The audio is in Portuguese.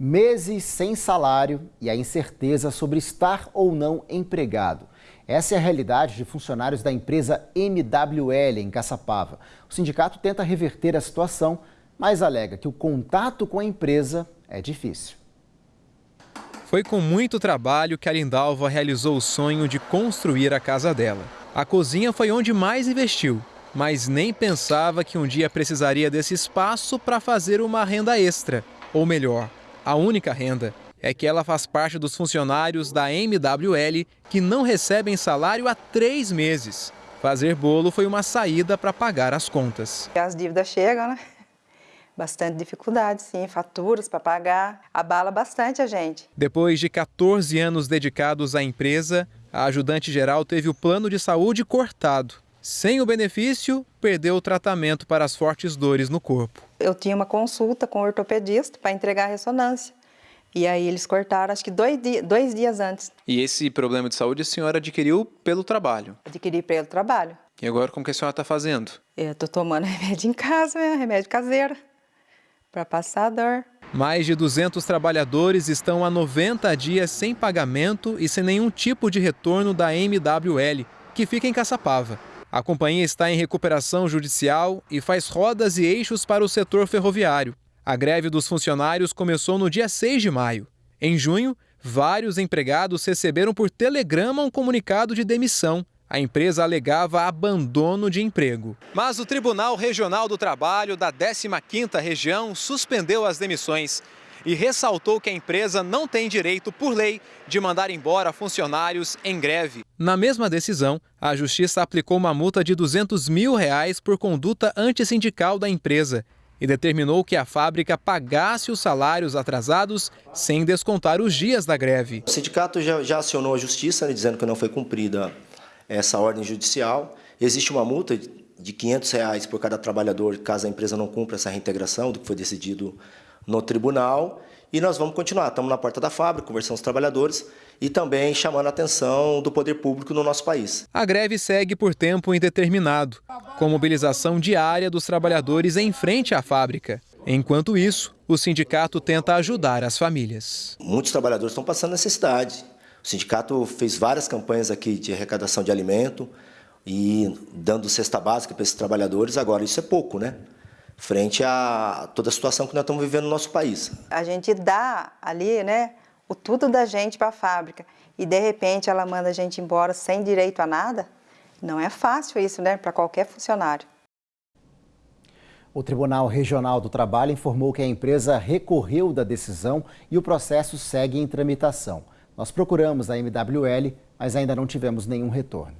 Meses sem salário e a incerteza sobre estar ou não empregado. Essa é a realidade de funcionários da empresa MWL em Caçapava. O sindicato tenta reverter a situação, mas alega que o contato com a empresa é difícil. Foi com muito trabalho que a Lindalva realizou o sonho de construir a casa dela. A cozinha foi onde mais investiu, mas nem pensava que um dia precisaria desse espaço para fazer uma renda extra. Ou melhor, a única renda é que ela faz parte dos funcionários da MWL que não recebem salário há três meses. Fazer bolo foi uma saída para pagar as contas. As dívidas chegam, né? Bastante dificuldade, sim, faturas para pagar, abala bastante a gente. Depois de 14 anos dedicados à empresa, a ajudante geral teve o plano de saúde cortado. Sem o benefício, perdeu o tratamento para as fortes dores no corpo. Eu tinha uma consulta com o ortopedista para entregar a ressonância. E aí eles cortaram, acho que dois, dias, dois dias antes. E esse problema de saúde a senhora adquiriu pelo trabalho? Adquiri pelo trabalho. E agora como que a senhora está fazendo? Eu estou tomando remédio em casa, né? remédio caseiro, para passar a dor. Mais de 200 trabalhadores estão há 90 dias sem pagamento e sem nenhum tipo de retorno da MWL, que fica em Caçapava. A companhia está em recuperação judicial e faz rodas e eixos para o setor ferroviário. A greve dos funcionários começou no dia 6 de maio. Em junho, vários empregados receberam por telegrama um comunicado de demissão. A empresa alegava abandono de emprego. Mas o Tribunal Regional do Trabalho da 15ª Região suspendeu as demissões e ressaltou que a empresa não tem direito, por lei, de mandar embora funcionários em greve. Na mesma decisão, a Justiça aplicou uma multa de 200 mil reais por conduta antissindical da empresa e determinou que a fábrica pagasse os salários atrasados sem descontar os dias da greve. O sindicato já, já acionou a justiça né, dizendo que não foi cumprida essa ordem judicial. Existe uma multa de 500 reais por cada trabalhador caso a empresa não cumpra essa reintegração do que foi decidido no tribunal e nós vamos continuar. Estamos na porta da fábrica, conversando com os trabalhadores e também chamando a atenção do poder público no nosso país. A greve segue por tempo indeterminado, com mobilização diária dos trabalhadores em frente à fábrica. Enquanto isso, o sindicato tenta ajudar as famílias. Muitos trabalhadores estão passando necessidade. O sindicato fez várias campanhas aqui de arrecadação de alimento e dando cesta básica para esses trabalhadores. Agora, isso é pouco, né? Frente a toda a situação que nós estamos vivendo no nosso país. A gente dá ali, né, o tudo da gente para a fábrica e de repente ela manda a gente embora sem direito a nada. Não é fácil isso, né, para qualquer funcionário. O Tribunal Regional do Trabalho informou que a empresa recorreu da decisão e o processo segue em tramitação. Nós procuramos a MWL, mas ainda não tivemos nenhum retorno.